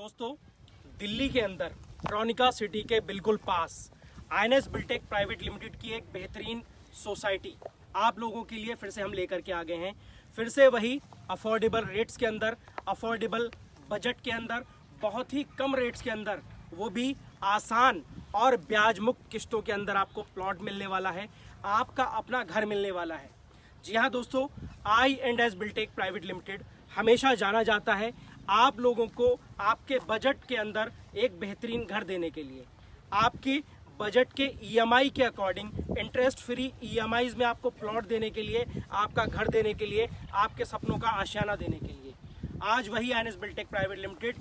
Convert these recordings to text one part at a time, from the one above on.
दिल्ली के अंदर ट्रॉनिका सिटी के बिल्कुल पास I N Biltech private limited की एक बेहतरीन सोसाइटी आप लोगों के लिए फिर से हम लेकर के आ गए हैं। फिर से वही अफोर्डेबल रेट्स के अंदर अफोर्डेबल बजट के अंदर, बहुत ही कम रेट्स के अंदर, वो भी आसान और ब्याज मुक्त किस्तों के अंदर आपको प्लॉट मिलने वाला है, आपका अपना घर मिलने वाला है। जी हाँ दोस्तों I and S Biltech private limited हमेशा जाना जाता है। आप लोगों को आपके बजट के अंदर एक बेहतरीन घर देने के लिए। आपकी बजट के ईएमआई के अकॉर्डिंग इंटरेस्ट फ्री ईएमआईज में आपको प्लॉट देने के लिए, आपका घर देने के लिए, आपके सपनों का आशियाना देने के लिए। आज वही N S Biltech private limited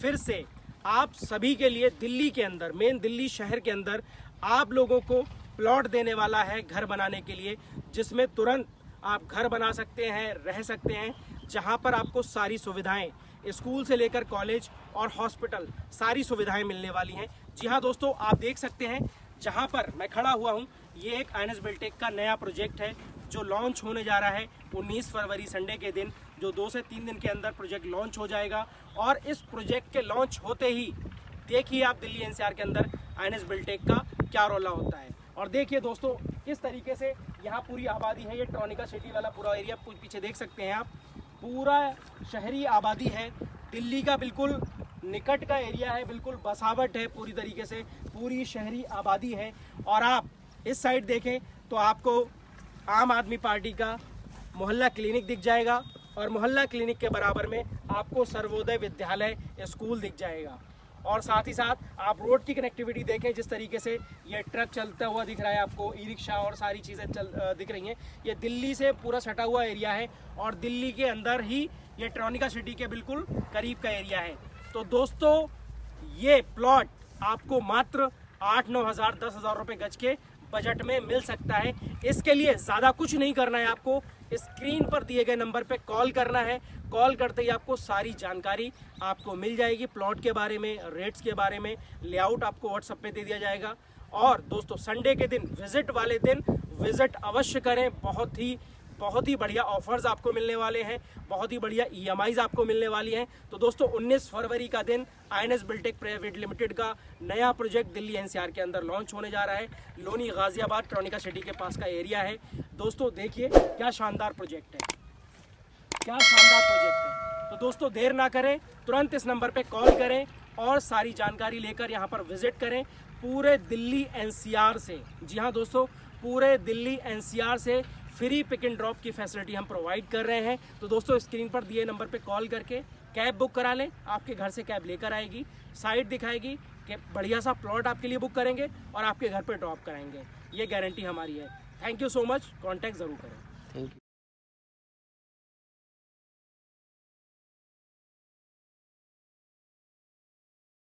फिर से आप सभी के लिए दिल्ली के अंदर मेन दिल्ली शहर के अंदर, आप लोगों को प्लॉट देने वाला है घर बनाने के लिए, जिसमें तुरंत आप घर बना सकते हैं, रह सकते हैं, जहाँ पर आपको सारी सुविधाएँ स्कूल से लेकर कॉलेज और हॉस्पिटल सारी सुविधाएँ मिलने वाली हैं। जी हाँ दोस्तों, आप देख सकते हैं, जहाँ पर मैं खड़ा हुआ हूँ, ये एक आईएनएस बिल्टेक का नया प्रोजेक्ट है, जो लॉन्च होने जा रहा है 19 फरवरी संडे के दिन, जो दो से तीन दिन के अंदर प्रोजेक्ट लॉन्च हो जाएगा। और इस प्रोजेक्ट के लॉन्च होते ही, देखिए आप दिल्ली एनसीआर के अंदर आईएनएस बिल्टेक का क्या रोला होता है। और देखिए दोस्तों किस तरीके से यहाँ पूरी आबादी है, ये ट्रॉनिका सिटी वाला पूरा एरिया पीछे देख सकते हैं आप। पूरा शहरी आबादी है। दिल्ली का बिल्कुल निकट का एरिया है, बिल्कुल बसावट है पूरी तरीके से, पूरी शहरी आबादी है। और आप इस साइड देखें तो आपको आम आदमी पार्टी का मोहल्ला क्लिनिक दिख जाएगा और मोहल्ला क्लिनिक के बराबर में आपको सर्वोदय विद्यालय स्कूल दिख जाएगा। और साथ ही साथ आप रोड की कनेक्टिविटी देखें जिस तरीके से ये ट्रक चलता हुआ दिख रहा है आपको ई रिक्शा और सारी चीज़ें चल दिख रही हैं। ये दिल्ली से पूरा सटा हुआ एरिया है और दिल्ली के अंदर ही ये ट्रॉनिका सिटी के बिल्कुल करीब का एरिया है। तो दोस्तों, ये प्लॉट आपको मात्र आठ नौ हज़ार दस हज़ार रुपये गज के बजट में मिल सकता है। इसके लिए ज़्यादा कुछ नहीं करना है आपको। स्क्रीन पर दिए गए नंबर पर कॉल करना है। कॉल करते ही आपको सारी जानकारी आपको मिल जाएगी प्लॉट के बारे में, रेट्स के बारे में। लेआउट आपको व्हाट्सएप पे दे दिया जाएगा। और दोस्तों, संडे के दिन, विज़िट वाले दिन, विज़िट अवश्य करें। बहुत ही बहुत ही बढ़िया ऑफर्स आपको मिलने वाले हैं, बहुत ही बढ़िया ई e आपको मिलने वाली हैं। तो दोस्तों 19 फरवरी का दिन I N S Biltech private limited का नया प्रोजेक्ट दिल्ली एनसीआर के अंदर लॉन्च होने जा रहा है। लोनी गाजियाबाद ट्रोनिका सिटी के पास का एरिया है। दोस्तों, देखिए, क्या शानदार प्रोजेक्ट है। क्या शानदार प्रोजेक्ट है। तो दोस्तों, देर ना करें, तुरंत इस नंबर पर कॉल करें और सारी जानकारी लेकर यहाँ पर विज़िट करें पूरे दिल्ली एनसीआर से। जी हाँ दोस्तों, पूरे दिल्ली एनसीआर से फ्री पिक एंड ड्रॉप की फैसिलिटी हम प्रोवाइड कर रहे हैं। तो दोस्तों स्क्रीन पर दिए नंबर पे कॉल करके कैब बुक करा लें। आपके घर से कैब लेकर आएगी। साइट दिखाएगी कि बढ़िया सा प्लॉट आपके लिए बुक करेंगे और आपके घर पर ड्रॉप कराएँगे। ये गारंटी हमारी है। Thank you so much contact ज़रूर करें।